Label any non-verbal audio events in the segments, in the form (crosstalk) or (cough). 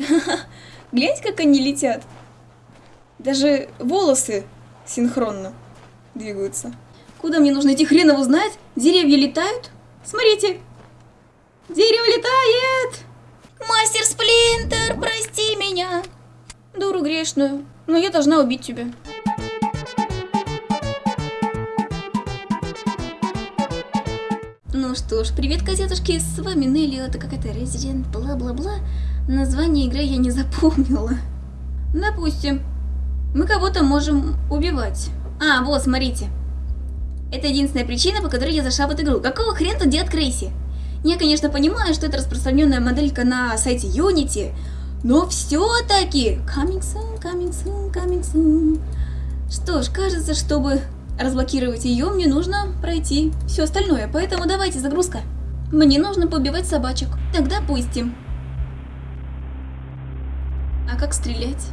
(laughs) Гляньте, как они летят. Даже волосы синхронно двигаются. Куда мне нужно идти, хрен его знает? Деревья летают? Смотрите. Дерево летает! Мастер Сплинтер, прости меня. Дуру грешную. Но я должна убить тебя. Ну что ж, привет, газетушки, с вами Нелли, это какая-то Resident, бла-бла-бла. Название игры я не запомнила. Допустим, мы кого-то можем убивать. А, вот, смотрите. Это единственная причина, по которой я зашла в эту игру. Какого хрена тут делает Крейси? Я, конечно, понимаю, что это распространенная моделька на сайте Unity, но все-таки... Coming soon, coming soon, coming soon. Что ж, кажется, чтобы разблокировать ее, мне нужно пройти все остальное. Поэтому давайте, загрузка. Мне нужно побивать собачек. Тогда пустим. Как стрелять?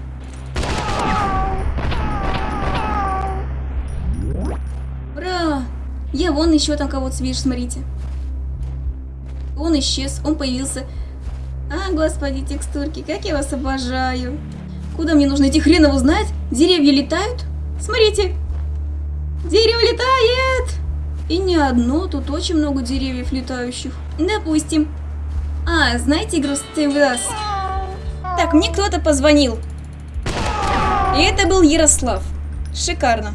Ура! Я вон еще там кого-то вижу, смотрите. Он исчез, он появился. А, господи, текстурки, как я вас обожаю. Куда мне нужно идти, хрен его знает? Деревья летают? Смотрите. Дерево летает! И не одно, тут очень много деревьев летающих. Допустим. А, знаете игру Stay With? Так, мне кто-то позвонил. И это был Ярослав. Шикарно.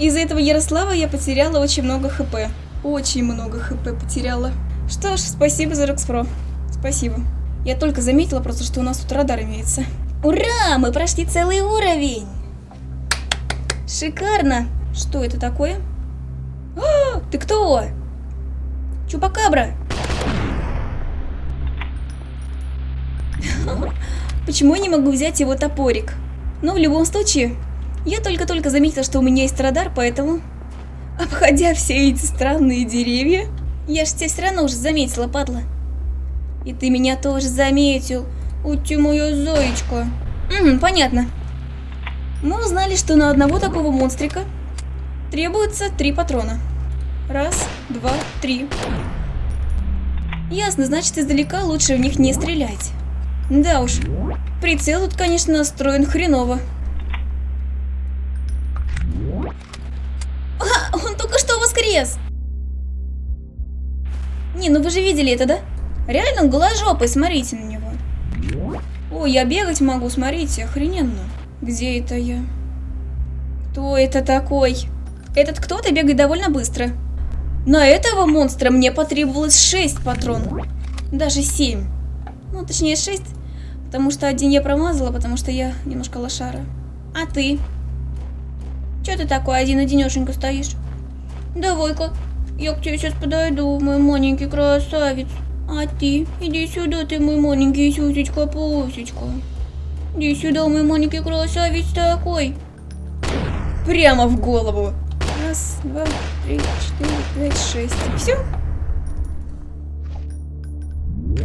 Из-за этого Ярослава я потеряла очень много хп. Очень много хп потеряла. Что ж, спасибо за Рокспро. Спасибо. Я только заметила просто, что у нас тут радар имеется. Ура! Мы прошли целый уровень! Шикарно! Что это такое? О, ты кто? Чупакабра! Почему я не могу взять его топорик? Но в любом случае, я только-только заметила, что у меня есть радар, поэтому... Обходя все эти странные деревья... Я ж тебя все равно уже заметила, падла. И ты меня тоже заметил. У ты моя зоечка. Угу, понятно. Мы узнали, что на одного такого монстрика требуется три патрона. Раз, два, три. Ясно, значит издалека лучше в них не стрелять. Да уж, прицел тут, конечно, настроен хреново. А, он только что воскрес! Не, ну вы же видели это, да? Реально он голожопый, смотрите на него. О, я бегать могу, смотрите, охрененно. Где это я? Кто это такой? Этот кто-то бегает довольно быстро. На этого монстра мне потребовалось 6 патронов. Даже 7. Ну, точнее 6. Потому что один я промазала, потому что я немножко лошара. А ты? Че ты такой один-одинешенько стоишь? Давай-ка, я к тебе сейчас подойду, мой маленький красавец. А ты? Иди сюда, ты мой маленький сюсечка-пусечка. Иди сюда, мой маленький красавец такой. Прямо в голову. Раз, два, три, четыре, пять, шесть. Все?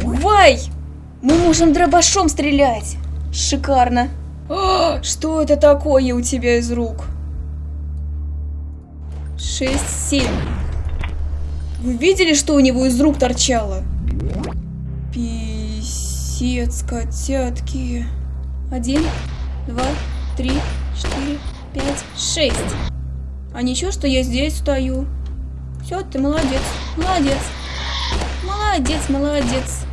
Вай! Мы можем дробашом стрелять. Шикарно. О, что это такое у тебя из рук? Шесть, семь. Вы видели, что у него из рук торчало? Писец, котятки. Один, два, три, четыре, пять, шесть. А ничего, что я здесь стою. Все, ты молодец, молодец. Молодец, молодец.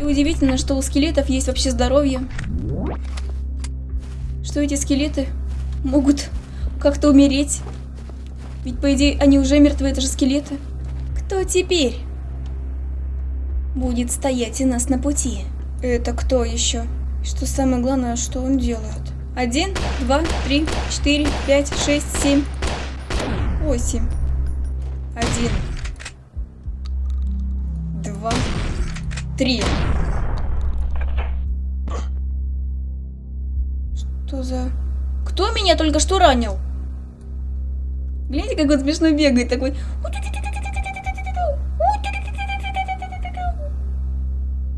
И удивительно, что у скелетов есть вообще здоровье. Что эти скелеты могут как-то умереть. Ведь, по идее, они уже мертвы, это же скелеты. Кто теперь будет стоять у нас на пути? Это кто еще? Что самое главное, что он делает? Один, два, три, четыре, пять, шесть, семь, восемь. Один, два, три. Что за... Кто меня только что ранил? Гляньте, как он смешно бегает, такой...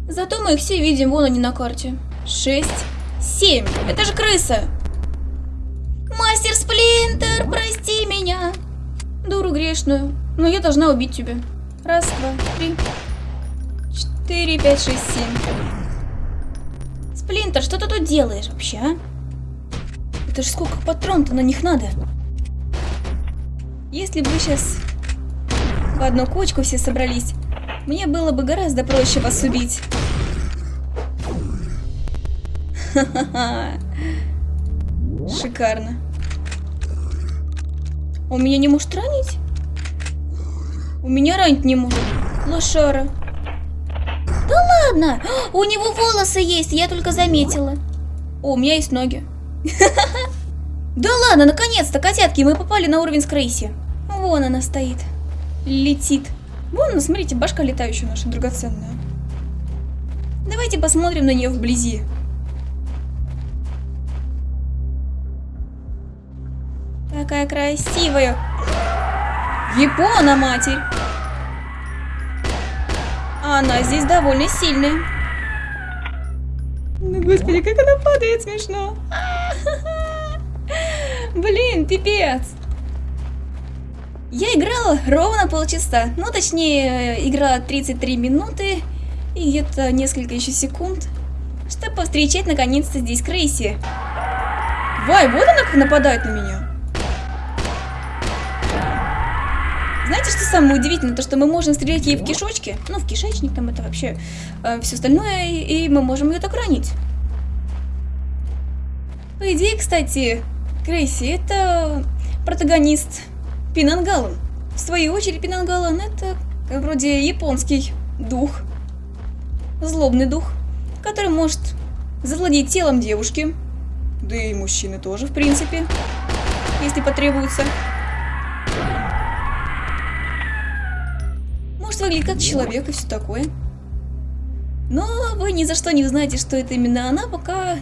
Зато мы их все видим, вон они на карте. Шесть, семь. Это же крыса. Мастер Сплинтер, прости меня. Дуру грешную. Но я должна убить тебя. Раз, два, три, 4, 5, 6, 7. Сплинтер, что ты тут делаешь вообще, а? Это ж сколько патрон-то на них надо. Если бы сейчас в одну кучку все собрались, мне было бы гораздо проще вас убить. Ха-ха-ха. Шикарно. Он меня не может ранить? У меня ранить не может. Лошара. Да ладно! У него волосы есть, я только заметила. О, у меня есть ноги. Да ладно, наконец-то, котятки, мы попали на уровень с Крейси. Вон она стоит. Летит. Вон, смотрите, башка летающая наша, драгоценная. Давайте посмотрим на нее вблизи. Какая красивая. Япона, матерь. Она здесь довольно сильная. Ну, господи, как она падает смешно. Блин, пипец. Я играла ровно полчаса. Ну, точнее, играла 33 минуты и где-то несколько еще секунд, чтобы повстречать наконец-то здесь Крейси. Вай, вот она как нападает на меня. Знаете, что самое удивительное? То, что мы можем стрелять ей в кишочки, ну, в кишечник, там это вообще э, все остальное, и, и мы можем ее так ранить. По идее, кстати, Крейси это протагонист Пинангалон. В свою очередь, Пинангалон это вроде японский дух, злобный дух, который может завладеть телом девушки, да и мужчины тоже, в принципе, если потребуется. Может выглядеть как человек и все такое. Но вы ни за что не узнаете, что это именно она, пока,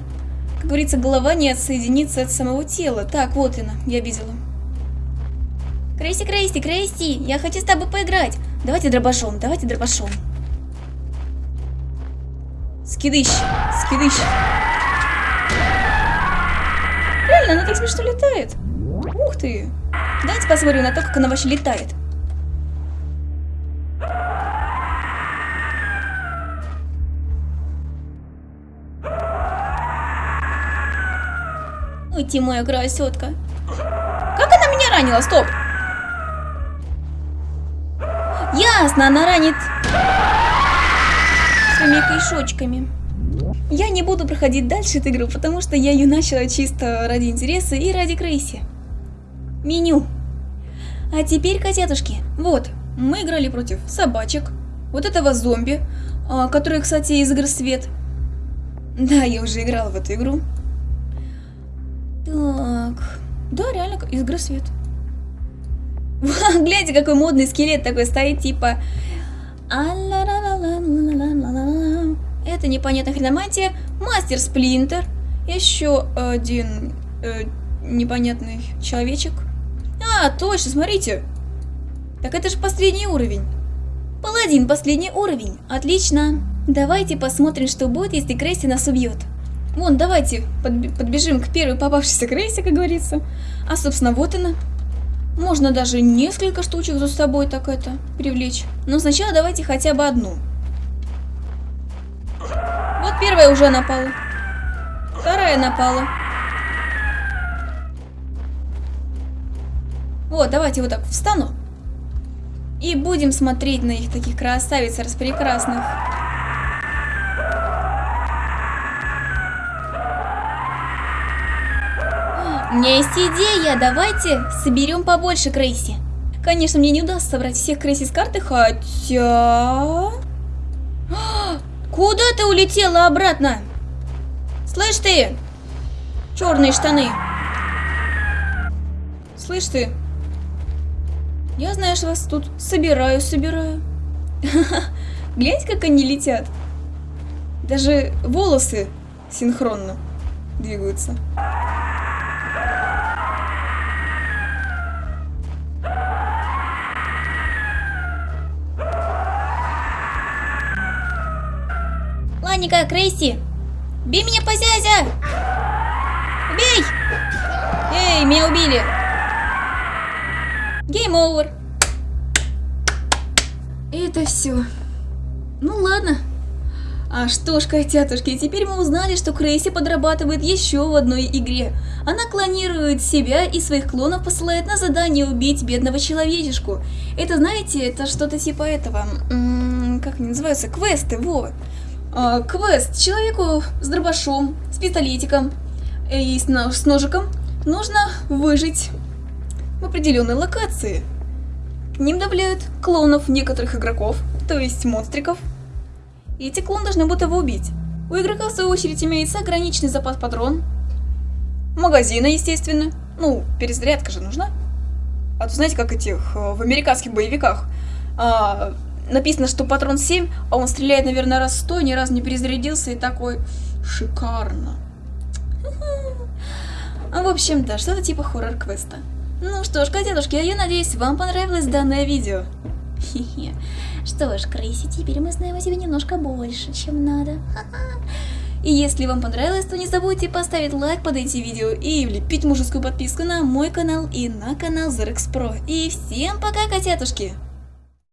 говорится, голова не отсоединится от самого тела. Так, вот она, я видела. Крейси, Крейси, Крейси, я хочу с тобой поиграть. Давайте дробашом, давайте дробашом. Скидыщ, скидыщ. Реально, она так смешно летает. Ух ты. Давайте посмотрим на то, как она вообще летает. Ты моя красотка. Как она меня ранила? Стоп. Ясно, она ранит своими кишочками. Я не буду проходить дальше эту игру, потому что я ее начала чисто ради интереса и ради Крейси. Меню. А теперь, котятушки, вот, мы играли против собачек, вот этого зомби, а, который, кстати, из игры Свет. Да, я уже играла в эту игру. Так, да, реально, из игры Свет. (laughs) Гляньте, какой модный скелет такой стоит, типа... Это непонятная хреномантия. Мастер Сплинтер. Еще один э, непонятный человечек. А, точно, смотрите. Так это же последний уровень. Паладин, последний уровень. Отлично. Давайте посмотрим, что будет, если Крейси нас убьет. Вон, давайте подбежим к первой попавшейся Крейси, как говорится. А, собственно, вот она. Можно даже несколько штучек за собой так это привлечь. Но сначала давайте хотя бы одну. Вот первая уже напала. Вторая напала. Вот, давайте вот так встану. И будем смотреть на их таких красавиц распрекрасных. У меня есть идея, давайте соберем побольше Крейси. Конечно, мне не удастся собрать всех Крейси с карты, хотя... (gasps) Куда ты улетела обратно? Слышь ты? Черные штаны. Слышь ты? Я, знаешь, вас тут собираю, собираю. (laughs) Гляньте, как они летят. Даже волосы синхронно двигаются. Ладненько, Крейси. Бей меня по зязя! Бей! Эй, меня убили! Гейм овер. Это все. Ну ладно, А что ж, котятушки, теперь мы узнали, что Крейси подрабатывает еще в одной игре. Она клонирует себя и своих клонов посылает на задание убить бедного человечешку. Это, знаете, это что-то типа этого, как они называются, квесты, во. А, квест человеку с дробашом, с пистолетиком и с, с ножиком нужно выжить в определенной локации. К ним добавляют клонов некоторых игроков, то есть монстриков, и эти клоны должны будут его убить. У игрока, в свою очередь, имеется ограниченный запас патрон. Магазина, естественно. Ну, перезарядка же нужна. А то знаете, как этих э, в американских боевиках. А, написано, что патрон 7, а он стреляет, наверное, раз 100, ни разу не перезарядился и такой шикарно. (laughs) В общем-то, что-то типа хоррор-квеста. Ну что ж, котятушки, я надеюсь, вам понравилось данное видео. Хе-хе. Что ж, Крейси, теперь мы знаем о тебе немножко больше, чем надо. И если вам понравилось, то не забудьте поставить лайк под эти видео и влепить мужескую подписку на мой канал и на канал Zerex Pro. И всем пока, котятушки!